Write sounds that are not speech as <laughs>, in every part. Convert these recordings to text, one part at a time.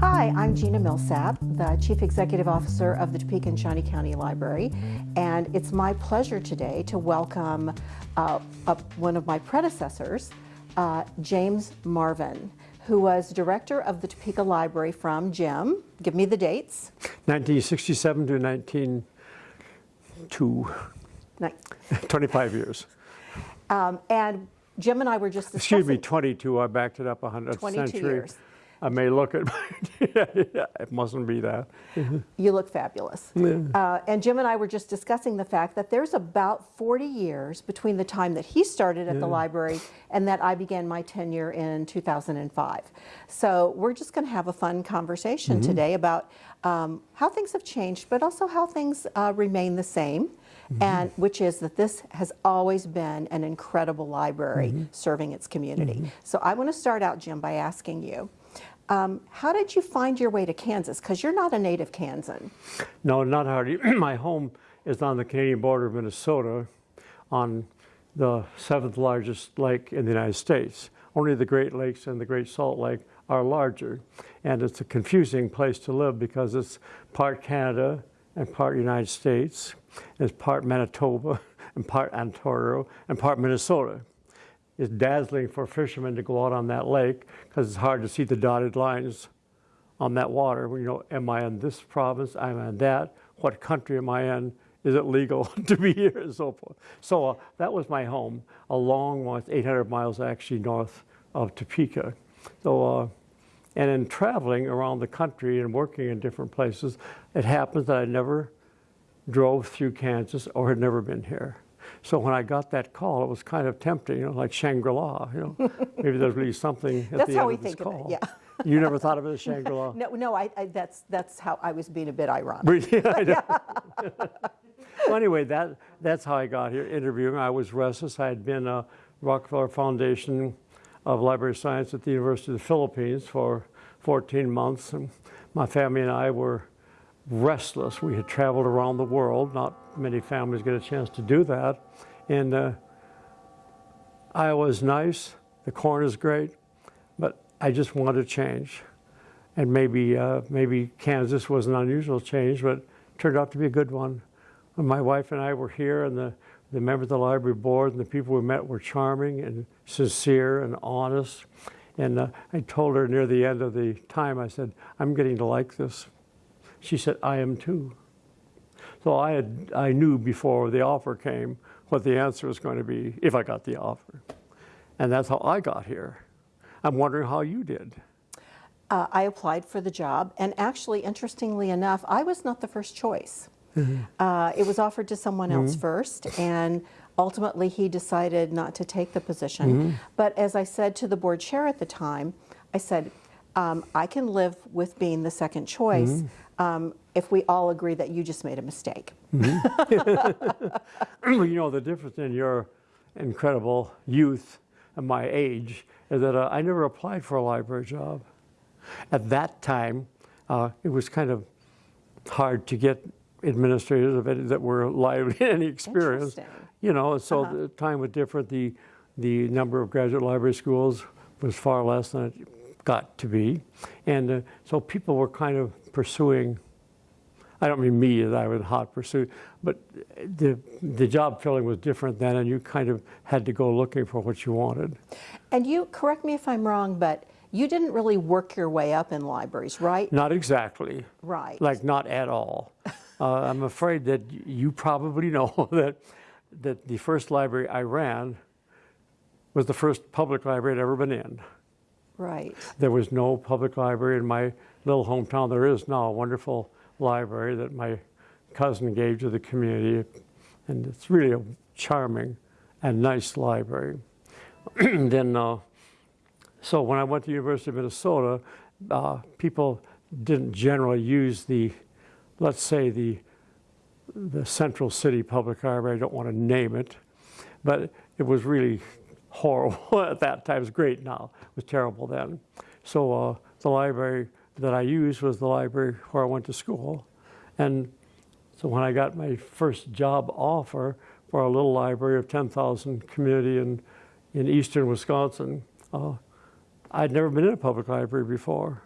Hi, I'm Gina Millsap, the Chief Executive Officer of the Topeka and Shawnee County Library, and it's my pleasure today to welcome uh, one of my predecessors, uh, James Marvin, who was director of the Topeka Library from Jim. Give me the dates. 1967 to 1902. <laughs> 25 years. Um, and Jim and I were just discussing. Excuse me, 22. I backed it up a hundred century. Years. I may look at, <laughs> it mustn't be that. You look fabulous. Yeah. Uh, and Jim and I were just discussing the fact that there's about 40 years between the time that he started at yeah. the library and that I began my tenure in 2005. So we're just going to have a fun conversation mm -hmm. today about um, how things have changed, but also how things uh, remain the same. Mm -hmm. And which is that this has always been an incredible library mm -hmm. serving its community. Mm-hmm. So I want to start out, Jim, by asking you, um, how did you find your way to Kansas? Because you're not a native Kansan. No, not hardly. <clears throat> My home is on the Canadian border of Minnesota on the seventh largest lake in the United States. Only the Great Lakes and the Great Salt Lake are larger. And it's a confusing place to live because it's part Canada and part United States. It's part Manitoba <laughs> and part Ontario and part Minnesota is dazzling for fishermen to go out on that lake because it's hard to see the dotted lines on that water. You know, am I in this province? Am I in that? What country am I in? Is it legal <laughs> to be here and so forth? So uh, that was my home, a long one, 800 miles actually north of Topeka. So, uh, and in traveling around the country and working in different places, it happens that I never drove through Kansas or had never been here. So when I got that call, it was kind of tempting, you know, like Shangri-La, you know. <laughs> Maybe there's really something at that's the end of this call. It, yeah. you never thought of it as Shangri-La? <laughs> No, no, I, I, that's, that's how I was being a bit ironic. <laughs> yeah, well, anyway, that, that's how I got here interviewing. I was restless. I had been a Rockefeller Foundation of Library Science at the University of the Philippines for 14 months. And my family and I were restless. We had traveled around the world. Not many families get a chance to do that. And uh, Iowa's nice. The corn is great. But I just wanted to change. And maybe, uh, maybe Kansas was an unusual change, but turned out to be a good one. When my wife and I were here, and the, the members of the library board and the people we met were charming and sincere and honest. And uh, I told her near the end of the time, I said, I'm getting to like this. She said, I am too. So I, had, I knew before the offer came what the answer was going to be if I got the offer. And that's how I got here. I'm wondering how you did. Uh, I applied for the job, and actually, interestingly enough, I was not the first choice. Mm -hmm. uh, it was offered to someone else mm -hmm. first, and ultimately he decided not to take the position. Mm -hmm. But as I said to the board chair at the time, I said, um, I can live with being the second choice mm -hmm. um, if we all agree that you just made a mistake. <laughs> Mm -hmm. you know, the difference in your incredible youth and my age is that uh, I never applied for a library job. At that time, uh, it was kind of hard to get administrators that were lively in any experience. You know, so uh -huh. the time was different. The, the number of graduate library schools was far less than it got to be. And uh, so people were kind of pursuing, I don't mean me that I was hot pursuit, but the, the job filling was different then and you kind of had to go looking for what you wanted. And you, correct me if I'm wrong, but you didn't really work your way up in libraries, right? Not exactly. Right. Like not at all. <laughs> uh, I'm afraid that you probably know <laughs> that, that the first library I ran was the first public library I'd ever been in. Right. There was no public library in my little hometown. There is now a wonderful library that my cousin gave to the community, and it's really a charming and nice library. <clears throat> then, uh, so when I went to the University of Minnesota, uh, people didn't generally use the, let's say the, the Central City Public Library. I don't want to name it, but it was really horrible <laughs> at that time. It was great now. It was terrible then. So uh, the library that I used was the library where I went to school. And so when I got my first job offer for a little library of 10,000 community in, in eastern Wisconsin, uh, I'd never been in a public library before.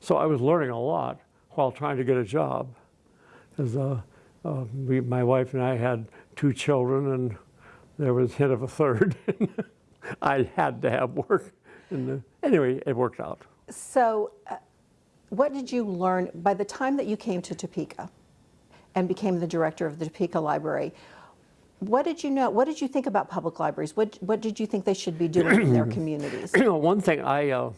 so I was learning a lot while trying to get a job. 'Cause, uh, uh, we, my wife and I had two children, and there was hint of a third. <laughs> <laughs> I had to have work. And uh, anyway, it worked out. So, uh, what did you learn by the time that you came to Topeka and became the director of the Topeka Library? What did you know? What did you think about public libraries? What What did you think they should be doing in their <clears throat> communities? You know, one thing I uh,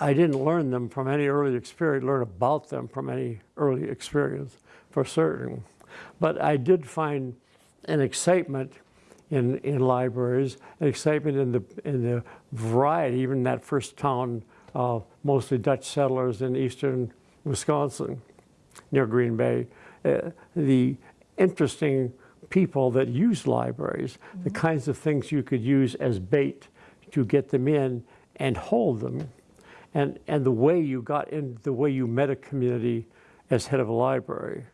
I didn't learn them from any early experience, learn about them from any early experience, for certain. But I did find an excitement in in libraries, an excitement in the in the variety. Even that first town, uh, mostly Dutch settlers in eastern Wisconsin, near Green Bay, uh, the interesting people that use libraries, the kinds of things you could use as bait to get them in and hold them, and, and the way you got in, the way you met a community as head of a library,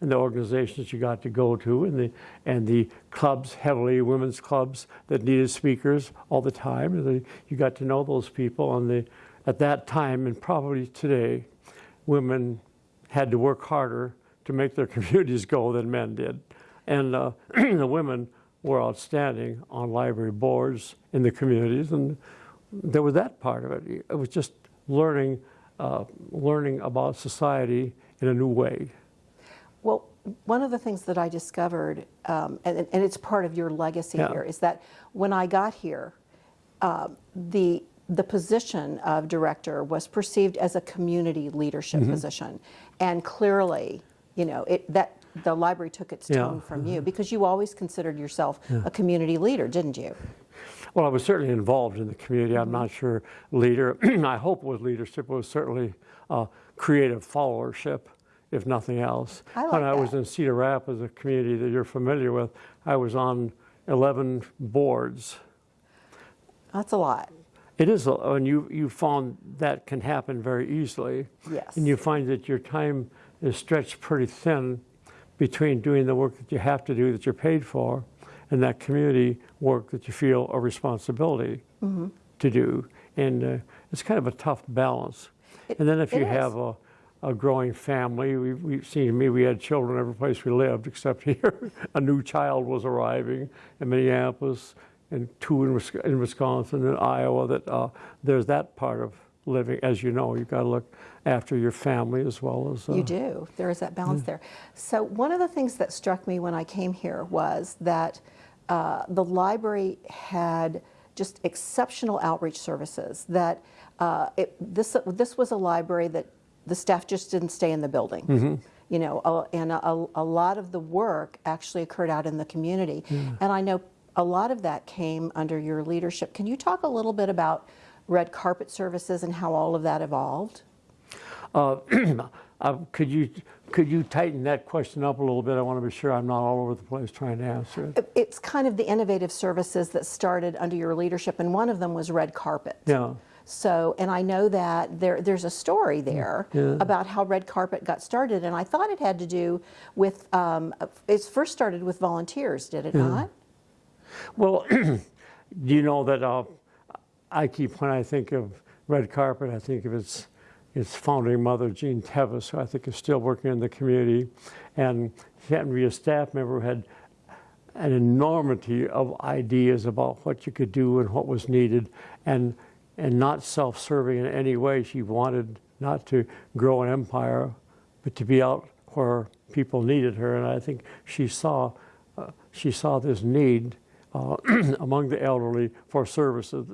and the organizations you got to go to, and the, and the clubs, heavily women's clubs that needed speakers all the time. You got to know those people, and the, at that time, and probably today, women had to work harder to make their <laughs> communities go than men did. And uh, <clears throat> the women were outstanding on library boards in the communities, and there was that part of it. It was just learning, uh, learning about society in a new way. Well, one of the things that I discovered, um, and, and it's part of your legacy Yeah. here, is that when I got here, um, the the position of director was perceived as a community leadership Mm-hmm. position, and clearly, you know, it that the library took its Yeah. Mm-hmm. tone from you because you always considered yourself a community leader, didn't you? Well, I was certainly involved in the community. I'm not sure leader. <clears throat> I hope was leadership. It was certainly uh, creative followership, if nothing else. I like when I was in Cedar Rapids, a community that you're familiar with, I was on 11 boards. That's a lot. It is, a- and you, you found that can happen very easily. Yes. And you find that your time is stretched pretty thin between doing the work that you have to do that you're paid for and that community work that you feel a responsibility Mm-hmm. to do. And uh, it's kind of a tough balance. It- and then if you is. have a, a growing family, we, we've seen me, we had children every place we lived except <laughs> here. a new child was arriving in Minneapolis and two in, in Wisconsin and Iowa. That uh, there's that part of living. As you know, you've got to look after your family as well as uh, You do. There is that balance there. So one of the things that struck me when I came here was that uh, the library had just exceptional outreach services. That uh, it, this this was a library that the staff just didn't stay in the building. You know, uh, and a, a lot of the work actually occurred out in the community. And I know a lot of that came under your leadership. Can you talk a little bit about red carpet services and how all of that evolved? Uh, <clears throat> uh, could you could you tighten that question up a little bit? I want to be sure I'm not all over the place trying to answer it. It's kind of the innovative services that started under your leadership, and one of them was red carpet. Yeah. So, and I know that there, there's a story there Yeah. about how red carpet got started, and I thought it had to do with, um, it first started with volunteers, did it not? Well, <clears throat> do you know that uh, I keep when I think of red carpet, I think of its its founding mother, Jean Tevis, who I think is still working in the community, and she happened to be a staff member who had an enormity of ideas about what you could do and what was needed, and and not self-serving in any way. She wanted not to grow an empire, but to be out where people needed her, and I think she saw uh, she saw this need uh, <clears throat> among the elderly for services.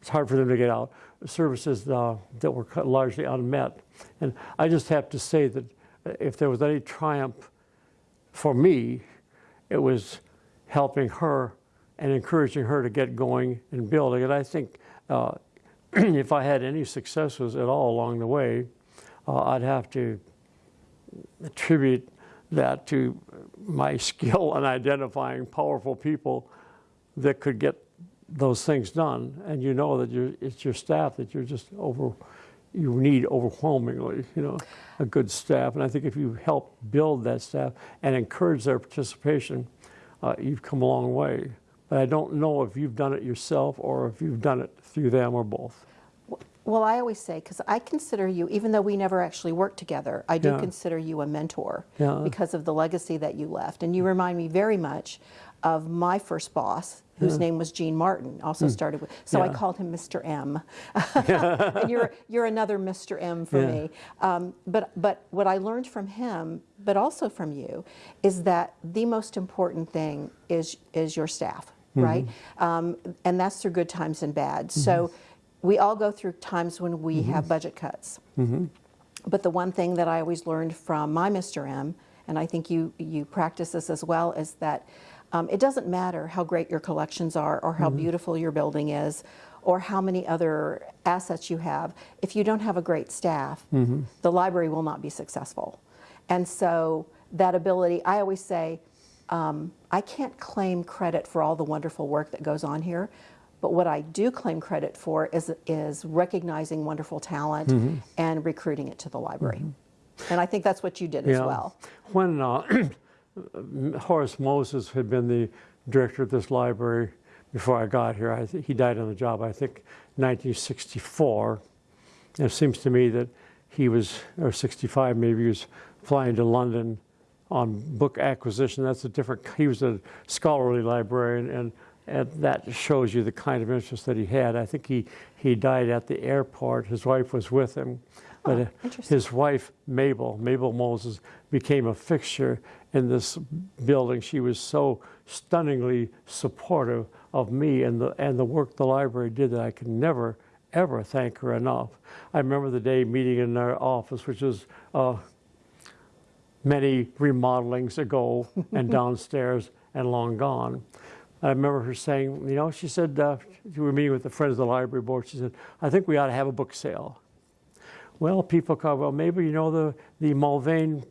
It's hard for them to get out. Services uh, that were largely unmet. And I just have to say that uh, if there was any triumph for me, it was helping her and encouraging her to get going and building. And I think uh, <clears throat> if I had any successes at all along the way, uh, I'd have to attribute that to my <laughs> skill in identifying powerful people that could get those things done. And you know that it's your staff that you're just over, you need overwhelmingly, you know, a good staff. And I think if you help build that staff and encourage their participation, uh, you've come a long way. But I don't know if you've done it yourself or if you've done it through them or both. Well, I always say, because I consider you, even though we never actually worked together, I do Yeah. consider you a mentor Yeah. because of the legacy that you left. And you remind me very much of my first boss, whose name was Gene Martin, also started with, so I Hmm. Called him Mr. M. <laughs> and you're, you're another Mr. M for Yeah. me. Um, but, but what I learned from him, but also from you, is that the most important thing is, is your staff, Mm-hmm. right? Um, and that's through good times and bad. So we all go through times when we Mm-hmm. have budget cuts. But the one thing that I always learned from my Mr. M, and I think you, you practice this as well, is that um, it doesn't matter how great your collections are or how beautiful your building is or how many other assets you have. If you don't have a great staff, the library will not be successful. And so that ability, I always say, um, I can't claim credit for all the wonderful work that goes on here, but what I do claim credit for is, is recognizing wonderful talent and recruiting it to the library. And I think that's what you did as Yeah. well. When uh, <clears throat> Horace Moses had been the director of this library before I got here, I he died on the job, I think, 1964. And it seems to me that he was, or 65 maybe, he was flying to London on book acquisition. That's a different, he was a scholarly librarian, and, and that shows you the kind of interest that he had. I think he, he died at the airport. His wife was with him. But Oh, uh, his wife, Mabel, Mabel Moses, became a fixture in this building. She was so stunningly supportive of me and the, and the work the library did that I can never, ever thank her enough. I remember the day meeting in our office, which was uh, many remodelings ago and <laughs> downstairs and long gone. I remember her saying, you know, she said, uh, we were meeting with the Friends of the Library Board. She said, I think we ought to have a book sale. Well, people call, well, maybe, you know, the, the Mulvane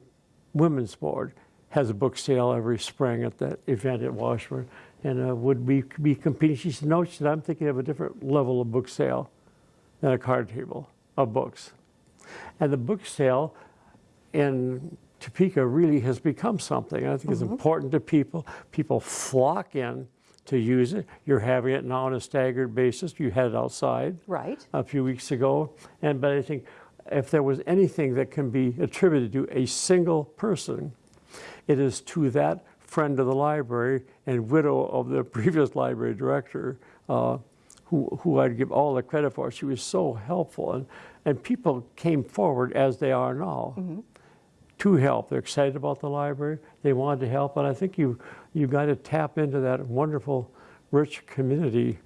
Women's Board has a book sale every spring at that event at Washburn. And uh, would we be competing? She said, no, she said, I'm thinking of a different level of book sale than a card table of books. And the book sale in Topeka really has become something. I think it's important to people. People flock in to use it. You're having it now on a staggered basis. You had it outside Right. a few weeks ago. And but I think if there was anything that can be attributed to a single person, it is to that friend of the library and widow of the <laughs> previous library director, uh, who, who I'd give all the credit for. She was so helpful, and, and people came forward as they are now to help. They're excited about the library. They want to help, and I think you you've got to tap into that wonderful, rich community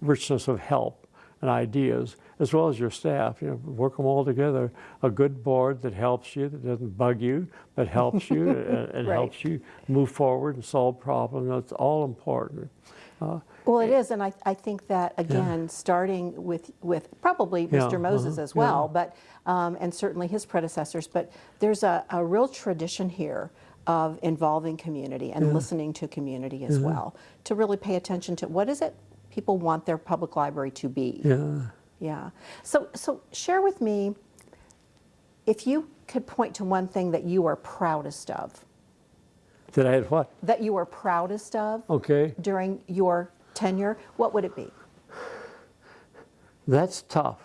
richness of help and ideas, as well as your staff. You know, work them all together. A good board that helps you, that doesn't bug you, but helps you <laughs> and, and Right. helps you move forward and solve problems. That's all important. Uh, Well, it is, and I, I think that again, starting with with probably Yeah, Mr. Moses uh-huh, as well, yeah. but um, and certainly his predecessors. But there's a, a real tradition here of involving community and listening to community as well to really pay attention to what is it people want their public library to be. yeah. Yeah. So so share with me if you could point to one thing that you are proudest of, Did I had what? that you were proudest of Okay. during your tenure, what would it be? That's tough.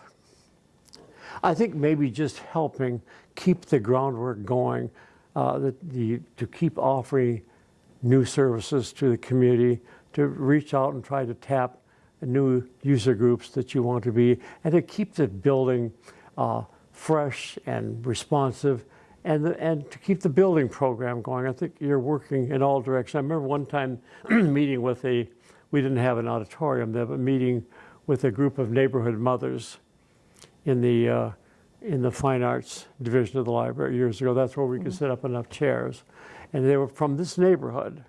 I think maybe just helping keep the groundwork going, uh, the, the, to keep offering new services to the community, to reach out and try to tap new user groups that you want to be, and to keep the building uh, fresh and responsive, and, the, and to keep the building program going. I think you're working in all directions. I remember one time <clears throat> meeting with a, we didn't have an auditorium there, but meeting with a group of neighborhood mothers in the uh, in the fine arts division of the library years ago. That's where we could set up enough chairs, and they were from this neighborhood.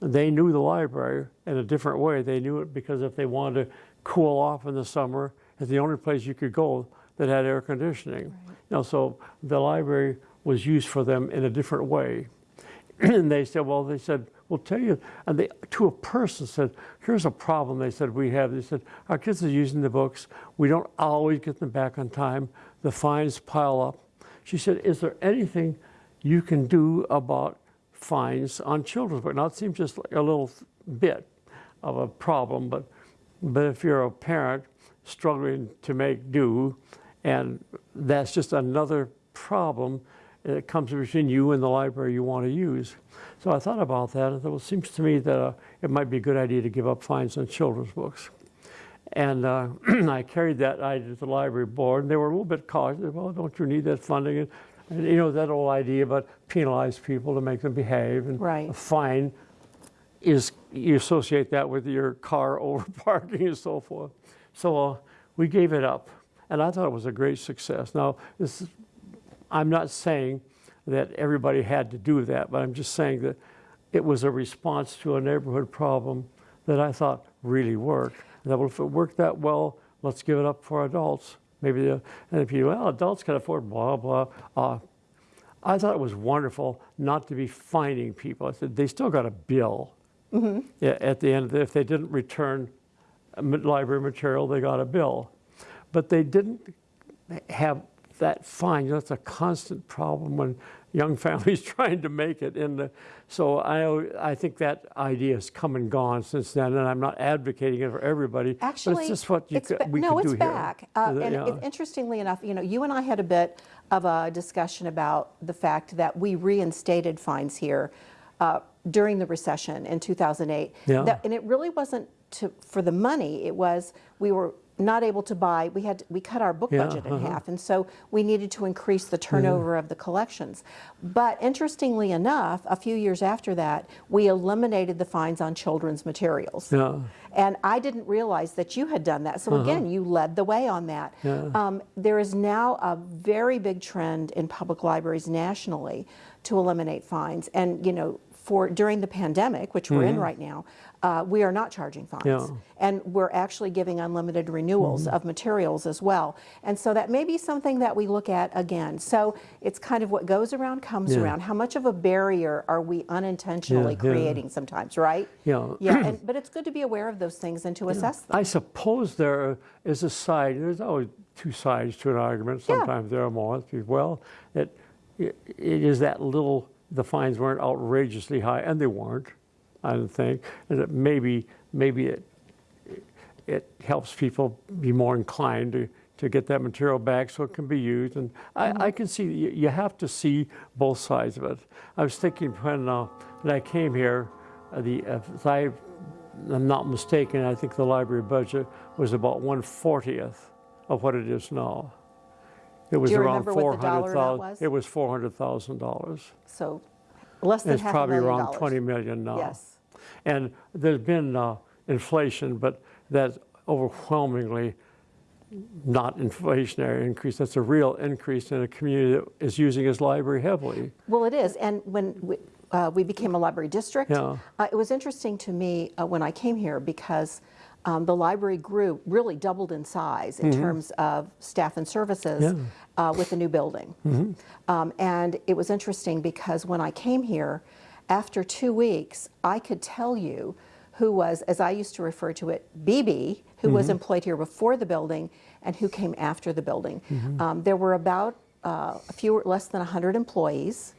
They knew the library in a different way. They knew it because if they wanted to cool off in the summer, it's the only place you could go that had air conditioning. You know, so the library was used for them in a different way. <clears throat> and they said, well, they said, we'll tell you. And they, to a person said, here's a problem they said we have. They said, our kids are using the books. We don't always get them back on time. The fines pile up. She said, is there anything you can do about fines on children's books? Now, it seems just like a little bit of a problem, but, but if you're a parent struggling to make do, and that's just another problem that comes between you and the library you want to use. So I thought about that, and I thought, well, it seems to me that uh, it might be a good idea to give up fines on children's books. And uh, <clears throat> I carried that idea to the library board, and they were a little bit cautious. Well, don't you need that funding? And, and you know that old idea about penalize people to make them behave, and Right. a fine is you associate that with your car <laughs> over parking and so forth. So uh, we gave it up, and I thought it was a great success. Now, this is, I'm not saying that everybody had to do that, but I'm just saying that it was a response to a neighborhood problem that I thought really worked. That well, if it worked that well, let's give it up for adults. Maybe, the, and if you well, adults can afford blah blah. Uh, I thought it was wonderful not to be fining people. I said they still got a bill Yeah, at the end. If they didn't return library material, they got a bill, but they didn't have that fine. That's a constant problem when young <laughs> families <laughs> trying to make it. And so I, I think that idea has come and gone since then. And I'm not advocating it for everybody, Actually, but it's just what you it's could, we no, could it's do here. back. Uh, Is and Yeah. it- interestingly enough, you know, you and I had a bit of a discussion about the fact that we reinstated fines here uh, during the recession in 2008. Yeah. That- and it really wasn't to, for the money. It was we were not able to buy. We had we cut our book Yeah, budget in uh-huh. half, and so we needed to increase the turnover of the collections. But interestingly enough, a few years after that, we eliminated the fines on children's materials. Yeah. And I didn't realize that you had done that. So again, you led the way on that. Yeah. Um, there is now a very big trend in public libraries nationally to eliminate fines. And you know, for during the pandemic, which we're in right now, uh, we are not charging fines. Yeah. and we're actually giving unlimited renewals Mm-hmm. of materials as well. And so that may be something that we look at again. So it's kind of what goes around comes Yeah. around. How much of a barrier are we unintentionally Yeah, creating sometimes, right? Yeah. Yeah, and, <clears throat> but it's good to be aware of those things and to assess them. I suppose there is a side, there's always two sides to an argument. Sometimes there are more. Well, it, it is that little, the fines weren't outrageously high, and they weren't, I don't think. And that maybe, maybe it, it helps people be more inclined to, to get that material back so it can be used. And I, I can see, you, you have to see both sides of it. I was thinking when, uh, when I came here, uh, the, if I I'm not mistaken, I think the library budget was about 140th of what it is now. It was around the dollar amount 400,000. was? It was $400,000. So less than It's half a probably million around dollars. 20 million now. Yes. And there's been uh, inflation, but that's overwhelmingly not inflationary increase. That's a real increase in a community that is using its library heavily. Well, it is. And when we, uh, we became a library district, Yeah. uh, it was interesting to me uh, when I came here because um, the library grew, really doubled in size in terms of staff and services. Yeah. Uh, with the new building. Um, and it was interesting because when I came here, after two weeks, I could tell you who was, as I used to refer to it, BB, who was Mm-hmm. employed here before the building and who came after the building. Mm-hmm. Um, there were about uh, a few, less than 100 employees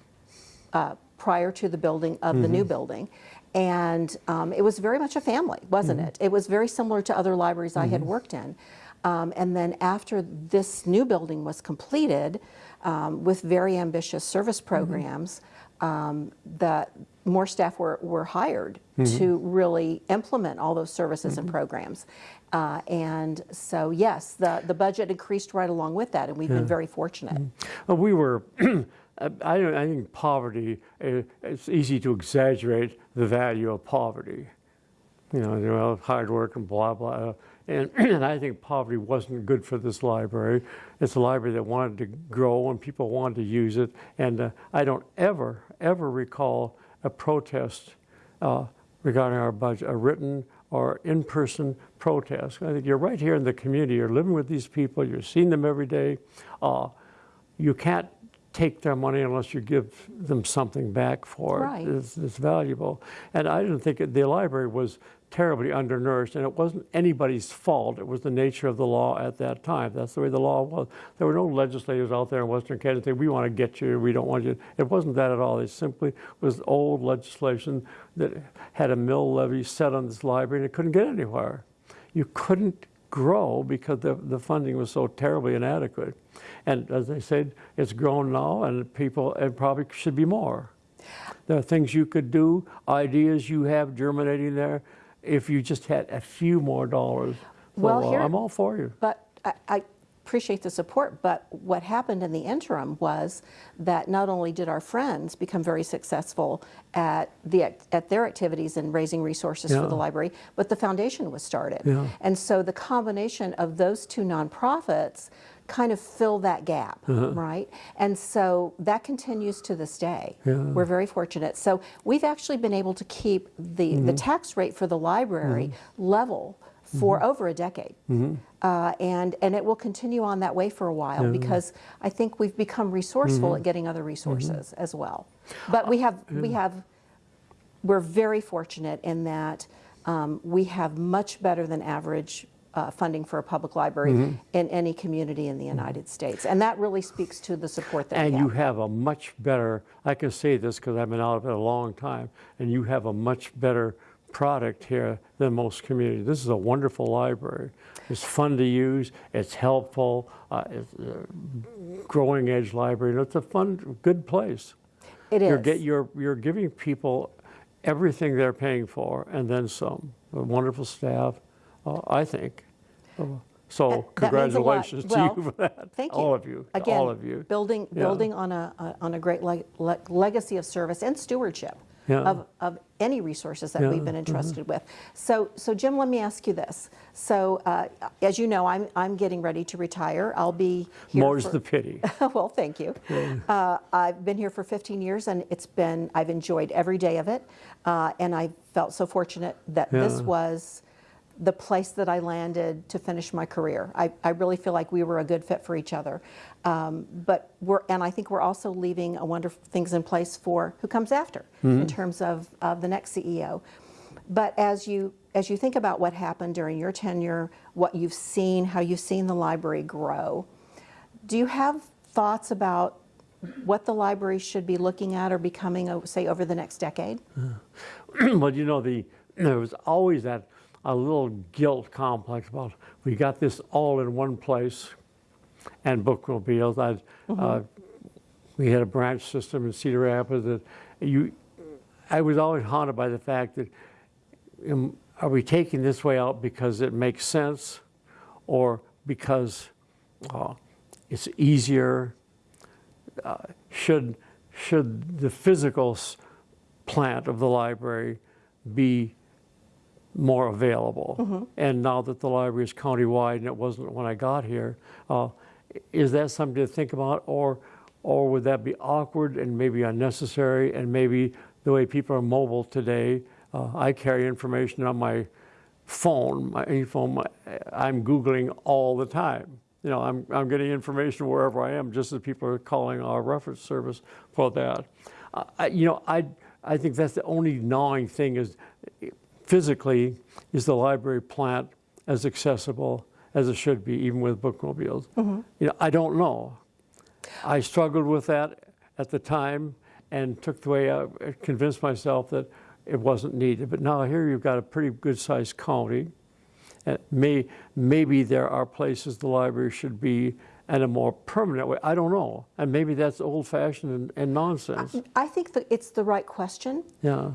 uh, prior to the building of the Mm-hmm. new building. And um, it was very much a family, wasn't Mm-hmm. it? It was very similar to other libraries I had worked in. Um, and then after this new building was completed, um, with very ambitious service Mm-hmm. programs, um, the more staff were, were hired Mm-hmm. to really implement all those services and programs. Uh, and so, yes, the, the budget increased right along with that, and we've been very fortunate. Uh, We were, <clears throat> I, I think poverty, uh, it's easy to exaggerate the value of poverty. You know, you know, hard work and blah, blah. And, <clears throat> and I think poverty wasn't good for this library. It's a library that wanted to grow and people wanted to use it. And uh, I don't ever, ever recall a protest uh, regarding our budget, a written or in-person protest. I think you're right here in the community. You're living with these people. You're seeing them every day. Uh, you can't take their money unless you give them something back for Right. it. It's, it's valuable. And I didn't think it, the library was terribly undernourished, and it wasn't anybody's fault. It was the nature of the law at that time. That's the way the law was. There were no legislators out there in Western Canada saying, we want to get you, we don't want you. It wasn't that at all. It simply was old legislation that had a mill levy set on this library, and it couldn't get anywhere. You couldn't grow because the, the funding was so terribly inadequate. And as I said, it's grown now, and people, it probably should be more. There are things you could do, ideas you have germinating there, if you just had a few more dollars. Well, here- I'm all for you. But I, I appreciate the support, but what happened in the interim was that not only did our friends become very successful at the at their activities in raising resources for the library, but the foundation was started. Yeah. And so the combination of those two nonprofits kind of fill that gap, Uh-huh. right? And so that continues to this day. Yeah. We're very fortunate. So we've actually been able to keep the, Mm-hmm. the tax rate for the library level for over a decade. Mm-hmm. Uh, and, and it will continue on that way for a while because I think we've become resourceful Mm-hmm. at getting other resources as well. But we have, we have, we're very fortunate in that um, we have much better than average uh, funding for a public library Mm-hmm. in any community in the United States. And that really speaks to the support that And you have. a much better, I can say this because I've been out of it a long time, and you have a much better product here than most communities. This is a wonderful library. It's fun to use, it's helpful, uh, it's a growing edge library, and it's a fun, good place. It You're, is. get, you're, you're giving people everything they're paying for and then some. A wonderful staff, uh, I think. Uh, so That- that congratulations to Well, you <laughs> for that. Thank you. All of you. Again, all of you. Building, Yeah. building on a, a- on a great leg- le- legacy of service and stewardship Yeah. of, of any resources that Yeah, we've been entrusted with. So, so Jim, let me ask you this. So, uh, as you know, I'm, I'm getting ready to retire. I'll be here More's for- the pity. <laughs> well, thank you. Uh, I've been here for 15 years, and it's been I've enjoyed every day of it, uh, and I felt so fortunate that this Yeah. was the place that I landed to finish my career. I, I really feel like we were a good fit for each other. Um, but we're, and I think we're also leaving a wonderful things in place for who comes after in terms of, of the next CEO. But as you as you think about what happened during your tenure, what you've seen, how you've seen the library grow, do you have thoughts about what the library should be looking at or becoming, uh, say, over the next decade? <clears throat> well, you know, the there was always that a little guilt complex about we got this all in one place, and bookmobiles. I, uh, we had a branch system in Cedar Rapids that you. I was always haunted by the fact that um, are we taking this way out because it makes sense, or because uh, it's easier? Uh, should should the physical plant of the library be more available. And now that the library is countywide, and it wasn't when I got here, uh, is that something to think about, or or would that be awkward and maybe unnecessary, and maybe the way people are mobile today? Uh, I carry information on my phone, my phone. My, I'm googling all the time. You know, I'm I'm getting information wherever I am, just as people are calling our reference service for that. Uh, I, you know, I I think that's the only gnawing thing is physically is the library plant as accessible as it should be, even with bookmobiles. Mm-hmm. You know, I don't know. I struggled with that at the time and took the way I convinced myself that it wasn't needed. But now here you've got a pretty good sized county. And may, maybe there are places the library should be in a more permanent way. I don't know. And maybe that's old fashioned and, and nonsense. I think that it's the right question. Yeah.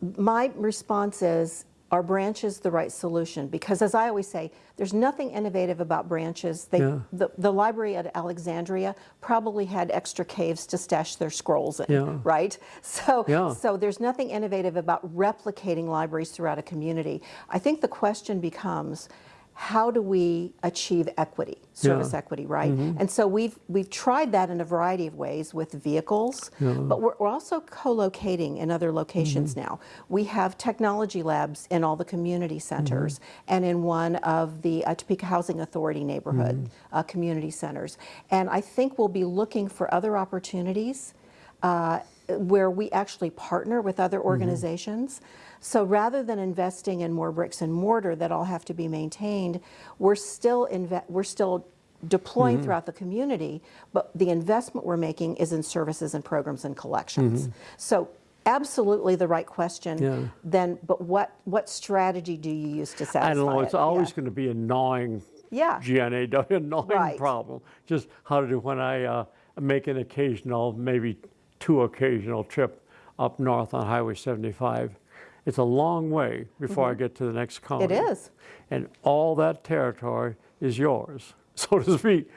My response is are branches the right solution? Because as I always say, there's nothing innovative about branches. They, Yeah. the, the library at Alexandria probably had extra caves to stash their scrolls in, Yeah. right? So, Yeah. so there's nothing innovative about replicating libraries throughout a community. I think the question becomes, how do we achieve equity, service Yeah. equity, right? And so we've we've tried that in a variety of ways with vehicles, but we're, we're also co-locating in other locations now. We have technology labs in all the community centers and in one of the uh, Topeka Housing Authority neighborhood uh, community centers. And I think we'll be looking for other opportunities uh, where we actually partner with other organizations. So rather than investing in more bricks and mortar that all have to be maintained, we're still inve- we're still deploying throughout the community, but the investment we're making is in services and programs and collections. So absolutely the right question. Yeah. Then, but what what strategy do you use to satisfy I don't know, it's it? always Yeah. going to be a gnawing Yeah. GNA, <laughs> a gnawing Right. problem. Just how to do when I uh, make an occasional, maybe two occasional trip up north on Highway 75. It's a long way before I get to the next county. Mm-hmm. It is. And all that territory is yours, <laughs> so to speak,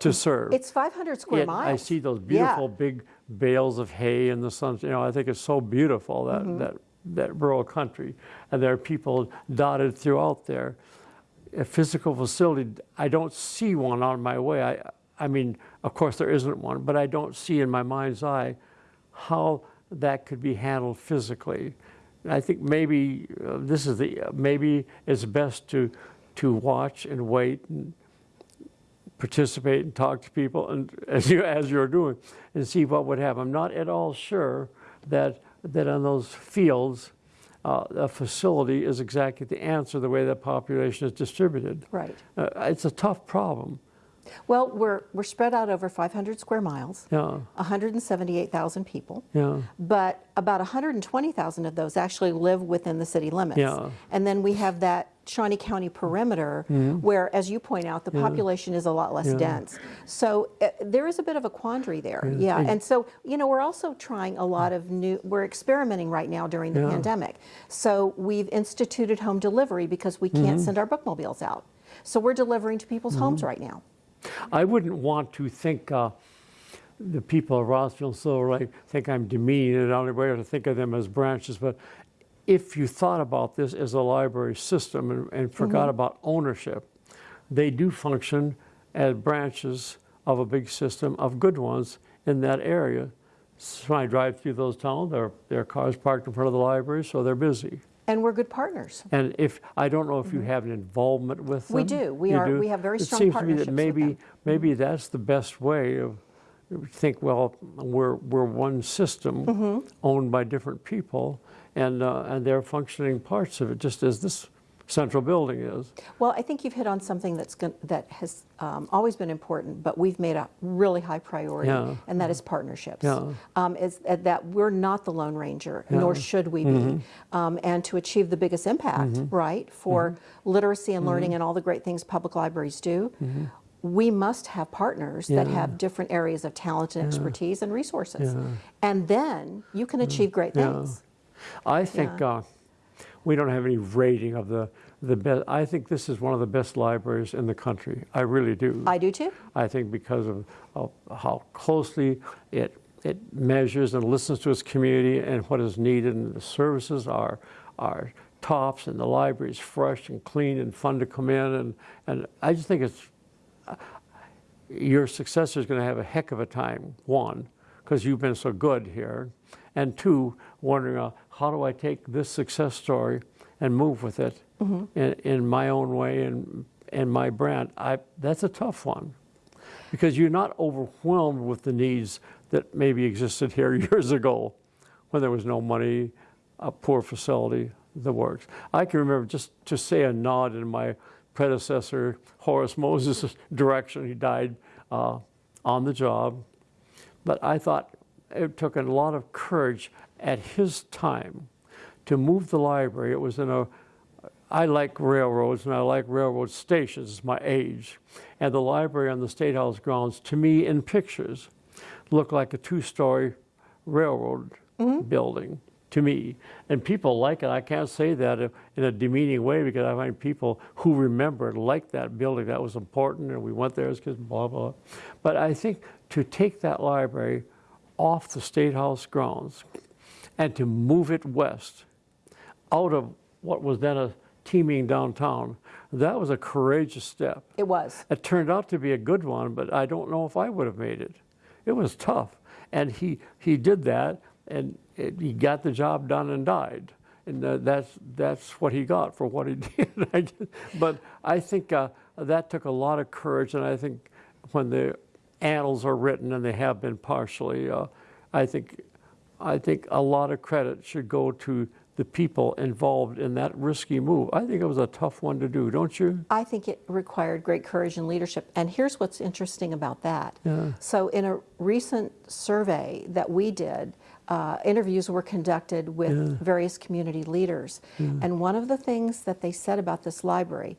to serve. It's 500 square Yet miles. I see those Yeah. beautiful big bales of hay in the sun. You know, I think it's so beautiful that Mm-hmm. that that rural country, and there are people dotted throughout there. A physical facility, I don't see one on my way. I, I mean, of course there isn't one, but I don't see in my mind's eye how that could be handled physically. I think maybe uh, this is the maybe it's best to to watch and wait and participate and talk to people and <laughs> as you as you're doing and see what would happen. I'm not at all sure that that on those fields uh, a facility is exactly the answer the way that population is distributed. Right. Uh, it's a tough problem. Well, we're we're spread out over 500 square miles. Yeah. 178,000 people. Yeah. But about 120,000 of those actually live within the city limits. Yeah. And then we have that Shawnee County perimeter mm-hmm. where, as you point out, the population is a lot less. Yeah. dense. So uh, there is a bit of a quandary there. Yeah. And so, you know, we're also trying a lot of new, we're experimenting right now during the Yeah. pandemic. So we've instituted home delivery because we can't mm-hmm. send our bookmobiles out. So we're delivering to people's mm-hmm. homes right now. I wouldn't want to think uh, the people of Rossville and Silver Lake think I'm demeaning it. I don't way to think of them as branches, but if you thought about this as a library system and, and forgot about ownership, they do function as branches of a big system of good ones in that area. So when I drive through those towns, there, there are cars parked in front of the library, so they're busy. And we're good partners. And if I don't know if you have an involvement with them. We do. We are- do? we have very strong. it seems to me partnerships that maybe maybe that's the best way of think. Well, we're we're one system Mm-hmm. owned by different people, and uh, and they're functioning parts of it, just as this central building is. Well, I think you've hit on something that's gon- that has um, always been important, but we've made a really high priority, Yeah. and that is partnerships. Yeah. Um, is that we're not the Lone Ranger, nor Yeah. Mm-hmm. should we be. Um, and to achieve the biggest impact, right, for Mm-hmm. literacy and learning and all the great things public libraries do. We must have partners that Mm-hmm. Have different areas of talent and expertise and resources. Yeah. And then you can achieve great Yeah. things. I think uh, we don't have any rating of the the best. I think this is one of the best libraries in the country. I really do. I do too. I think because of, of how closely it it measures and listens to its community and what is needed, and the services are are tops, and the library is fresh and clean and fun to come in, and and I just think it's your successor is going to have a heck of a time. One, because you've been so good here, and two, wondering uh, how do I take this success story and move with it in, in my own way and and my brand. I that's a tough one because you're not overwhelmed with the needs that maybe existed here <laughs> years ago when there was no money, a poor facility, the works. I can remember just to say a nod in my predecessor, Horace Moses' <laughs> direction. He died uh, on the job. But I thought it took a lot of courage at his time to move the library. It was in a I like railroads and I like railroad stations, it's my age. And the library on the State House grounds, to me, in pictures, looked like a two story railroad mm-hmm. building to me. And people like it. I can't say that in a demeaning way because I find people who remember it like that building. That was important and we went there as kids, blah, blah. But I think to take that library off the State House grounds and to move it west out of what was then a teeming downtown, that was a courageous step. It was. It turned out to be a good one, but I don't know if I would have made it. It was tough. And he, he did that, and it, he got the job done and died. And uh, that's, that's what he got for what he <laughs> did. But I think uh, that took a lot of courage, and I think when the annals are written, and they have been partially, uh, I think I think a lot of credit should go to the people involved in that risky move. I think it was a tough one to do, don't you? I think it required great courage and leadership. And here's what's interesting about that. Yeah. So, in a recent survey that we did, uh, interviews were conducted with various community leaders. And one of the things that they said about this library,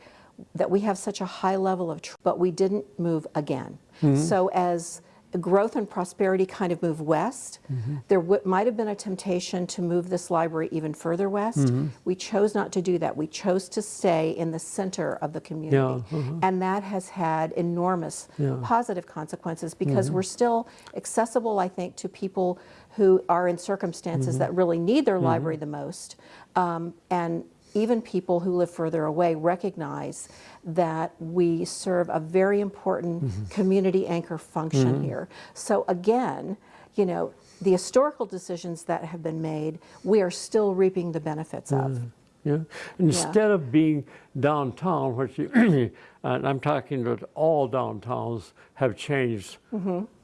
that we have such a high level of, tr- but we didn't move again. So as growth and prosperity kind of move west, mm-hmm. there w- might have been a temptation to move this library even further west. Mm-hmm. We chose not to do that. We chose to stay in the center of the community. Uh-huh. And that has had enormous Yeah. positive consequences because mm-hmm. we're still accessible, I think, to people who are in circumstances that really need their library the most. Um, and even people who live further away recognize that we serve a very important mm-hmm. community anchor function mm-hmm. here. So again, you know, the historical decisions that have been made, we are still reaping the benefits of. Mm-hmm. Yeah. Instead of being downtown, which you, <clears throat> and I'm talking that all downtowns have changed,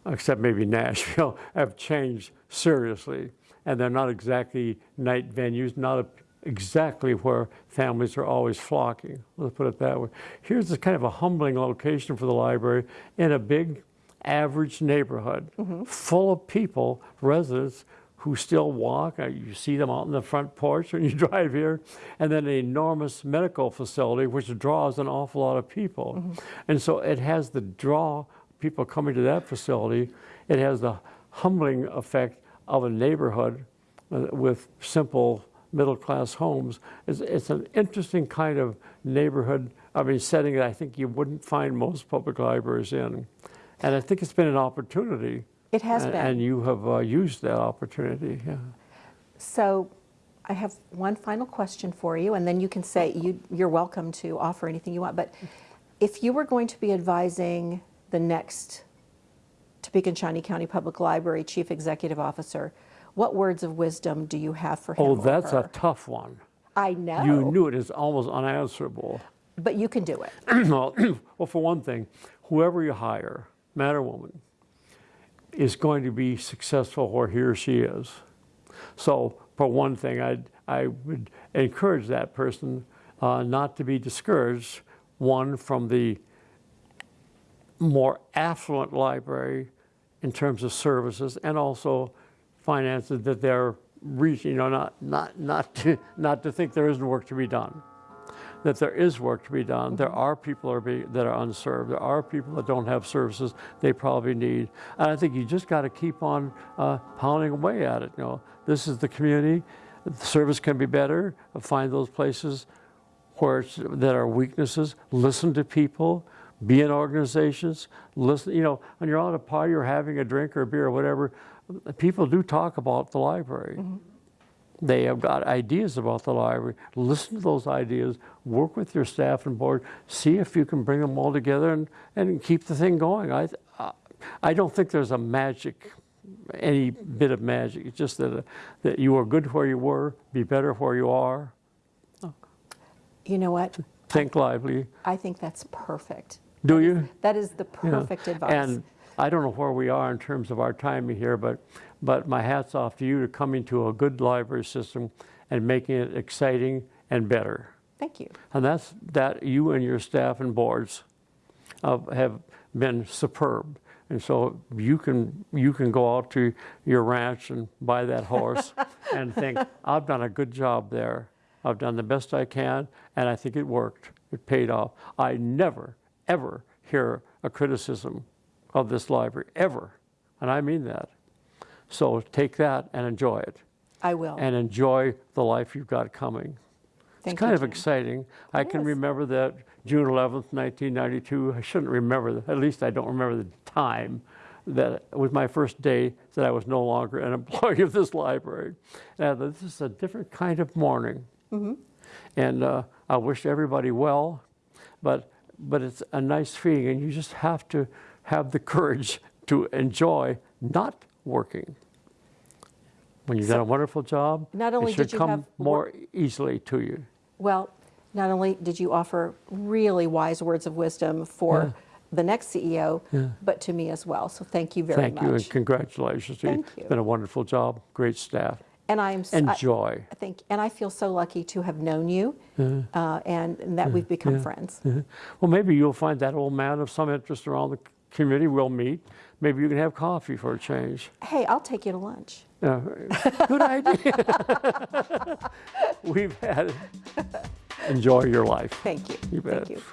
except maybe Nashville, <laughs> have changed seriously. And they're not exactly night venues, not exactly where families are always flocking. Let's put it that way. Here's a kind of a humbling location for the library in a big, average neighborhood full of people, residents who still walk. Uh, You see them out in the front porch when you <laughs> drive here, and then an enormous medical facility which draws an awful lot of people. And so it has the draw people coming to that facility. It has the humbling effect of a neighborhood uh, with simple middle class homes. It's, it's an interesting kind of neighborhood, I mean, setting that I think you wouldn't find most public libraries in. And I think it's been an opportunity. It has and, been. And you have uh, used that opportunity. Yeah. So I have one final question for you, and then you can say you, you're welcome to offer anything you want. But if you were going to be advising the next Topeka and Shawnee County Public Library Chief Executive Officer, what words of wisdom do you have for him? Oh, that's a tough one. I know. You knew it is almost unanswerable. But you can do it. <clears throat> well, <clears throat> well, for one thing, whoever you hire, man or woman, is going to be successful where he or she is. So, for one thing, I'd, I would encourage that person uh, not to be discouraged, one, from the more affluent library in terms of services and also finances that they're reaching, you know, not, not, not, to, <laughs> not to think there isn't work to be done that there is work to be done. There are people are be, that are unserved. There are people that don't have services they probably need. And I think you just got to keep on uh, pounding away at it. You know, this is the community. The service can be better. Find those places where it's, that are weaknesses. Listen to people. Be in organizations. Listen. You know, when you're out at a party or having a drink or a beer or whatever, people do talk about the library. They have got ideas about the library. Listen to those ideas. Work with your staff and board. See if you can bring them all together and, and keep the thing going. I, I don't think there's a magic, any bit of magic. It's just that, uh, that you are good where you were, be better where you are. You know what? Think lively. I think that's perfect. Do you? That is the Yeah. perfect advice. And I don't know where we are in terms of our timing here, but, but my hat's off to you to coming to a good library system and making it exciting and better. Thank you. And that's that you and your staff and boards uh, have been superb. And so you can you can go out to your ranch and buy that horse <laughs> and think I've done a good job there. I've done the best I can, and I think it worked. It paid off. I never ever hear a criticism of this library ever, and I mean that. So take that and enjoy it, I will. and enjoy the life you've got coming. Thank It's kind you, of exciting. I It can is. remember that June 11th, 1992. I shouldn't remember, at least I don't remember the time that it was my first day that I was no longer an <laughs> employee of this library. And this is a different kind of morning. Mm-hmm. And uh, I wish everybody well, but, but it's a nice feeling, and you just have to have the courage <laughs> to enjoy not working. When you've done a wonderful job, not only it should did you come have more easily to you. Well, not only did you offer really wise words of wisdom for the next CEO, but to me as well. So thank you very Thank much. you and congratulations. Thank you. It's been a wonderful job, great staff and I'm and I, joy. I think, and I feel so lucky to have known you, uh-huh. uh, and, and, that we've become friends. Uh-huh. Well, maybe you'll find that old man of some interest around the community. We'll meet. Maybe you can have coffee for a change. Hey, I'll take you to lunch. Uh, good idea. <laughs> we've had it. Enjoy your life. Thank you. You bet. Thank you.